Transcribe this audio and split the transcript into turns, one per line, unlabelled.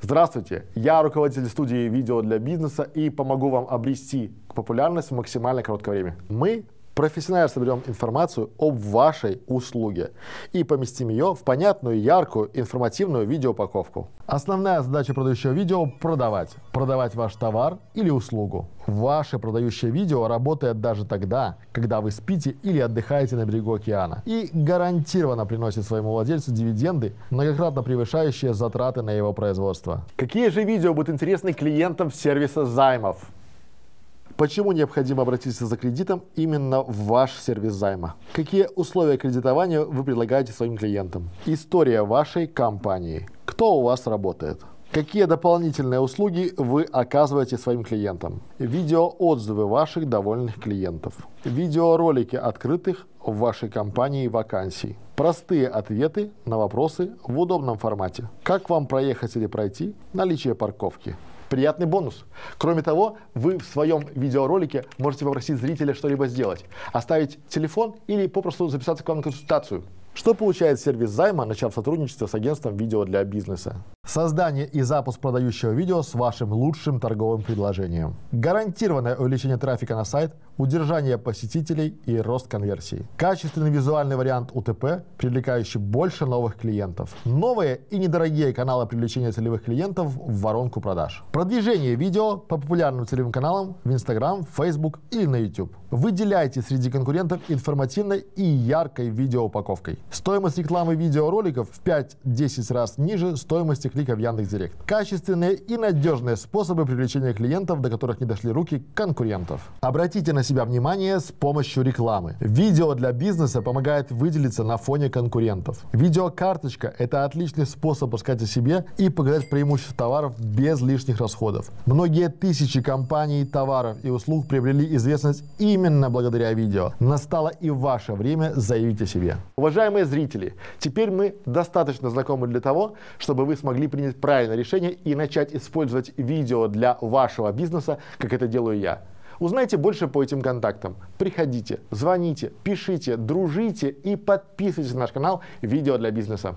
Здравствуйте, я руководитель студии видео для бизнеса и помогу вам обрести популярность в максимально короткое время. Мы профессионально соберем информацию об вашей услуге и поместим ее в понятную, яркую, информативную видеоупаковку. Основная задача продающего видео – продавать. Продавать ваш товар или услугу. Ваше продающее видео работает даже тогда, когда вы спите или отдыхаете на берегу океана. И гарантированно приносит своему владельцу дивиденды, многократно превышающие затраты на его производство. Какие же видео будут интересны клиентам сервиса займов? Почему необходимо обратиться за кредитом именно в ваш сервис займа? Какие условия кредитования вы предлагаете своим клиентам? История вашей компании. Кто у вас работает? Какие дополнительные услуги вы оказываете своим клиентам? Видеоотзывы ваших довольных клиентов. Видеоролики открытых в вашей компании вакансий. Простые ответы на вопросы в удобном формате. Как вам проехать или пройти? Наличие парковки приятный бонус. Кроме того, вы в своем видеоролике можете попросить зрителя что-либо сделать, оставить телефон или попросту записаться к вам на консультацию. Что получает сервис займа, начав сотрудничество с агентством видео для бизнеса? Создание и запуск продающего видео с вашим лучшим торговым предложением. Гарантированное увеличение трафика на сайт, удержание посетителей и рост конверсии. Качественный визуальный вариант УТП, привлекающий больше новых клиентов. Новые и недорогие каналы привлечения целевых клиентов в воронку продаж. Продвижение видео по популярным целевым каналам в Instagram, Facebook или на YouTube. Выделяйте среди конкурентов информативной и яркой видеоупаковкой. Стоимость рекламы видеороликов в 5-10 раз ниже стоимости клика в Яндекс.Директ. Качественные и надежные способы привлечения клиентов, до которых не дошли руки конкурентов. Обратите на себя внимание с помощью рекламы. Видео для бизнеса помогает выделиться на фоне конкурентов. Видеокарточка – это отличный способ рассказать о себе и показать преимущества товаров без лишних расходов. Многие тысячи компаний, товаров и услуг приобрели известность именно благодаря видео. Настало и ваше время заявить о себе. Уважаемые зрители, теперь мы достаточно знакомы для того, чтобы вы смогли принять правильное решение и начать использовать видео для вашего бизнеса, как это делаю я. Узнайте больше по этим контактам. Приходите, звоните, пишите, дружите и подписывайтесь на наш канал «Видео для бизнеса».